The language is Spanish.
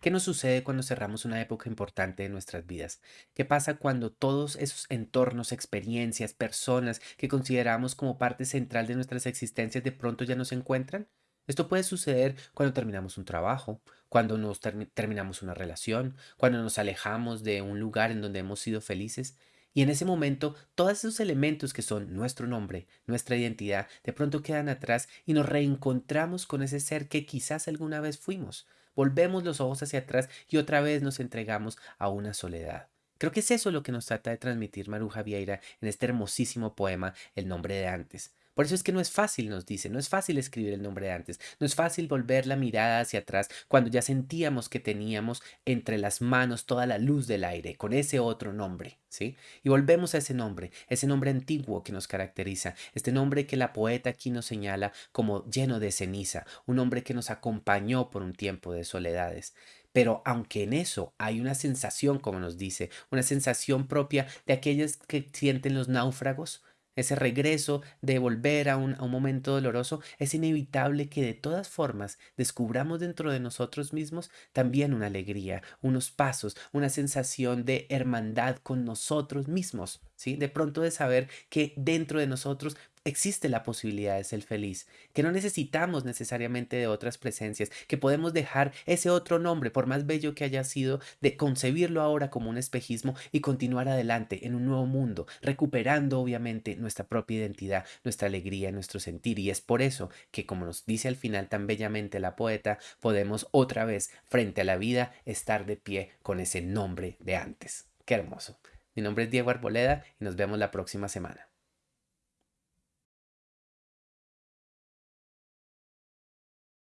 ¿Qué nos sucede cuando cerramos una época importante de nuestras vidas? ¿Qué pasa cuando todos esos entornos, experiencias, personas que consideramos como parte central de nuestras existencias de pronto ya no se encuentran? Esto puede suceder cuando terminamos un trabajo, cuando nos termi- terminamos una relación, cuando nos alejamos de un lugar en donde hemos sido felices. Y en ese momento, todos esos elementos que son nuestro nombre, nuestra identidad, de pronto quedan atrás y nos reencontramos con ese ser que quizás alguna vez fuimos. Volvemos los ojos hacia atrás y otra vez nos entregamos a una soledad. Creo que es eso lo que nos trata de transmitir Maruja Vieira en este hermosísimo poema El nombre de antes. Por eso es que no es fácil, nos dice, no es fácil escribir el nombre de antes, no es fácil volver la mirada hacia atrás cuando ya sentíamos que teníamos entre las manos toda la luz del aire con ese otro nombre, ¿sí? Y volvemos a ese nombre, ese nombre antiguo que nos caracteriza, este nombre que la poeta aquí nos señala como lleno de ceniza, un hombre que nos acompañó por un tiempo de soledades. Pero aunque en eso hay una sensación, como nos dice, una sensación propia de aquellas que sienten los náufragos, ese regreso de volver a un, a un momento doloroso, es inevitable que de todas formas descubramos dentro de nosotros mismos también una alegría, unos pasos, una sensación de hermandad con nosotros mismos, ¿sí? De pronto de saber que dentro de nosotros existe la posibilidad de ser feliz, que no necesitamos necesariamente de otras presencias, que podemos dejar ese otro nombre, por más bello que haya sido, de concebirlo ahora como un espejismo y continuar adelante en un nuevo mundo, recuperando obviamente nuestra propia identidad, nuestra alegría, nuestro sentir. Y es por eso que, como nos dice al final tan bellamente la poeta, podemos otra vez, frente a la vida, estar de pie con ese nombre de antes. Qué hermoso. Mi nombre es Diego Arboleda y nos vemos la próxima semana.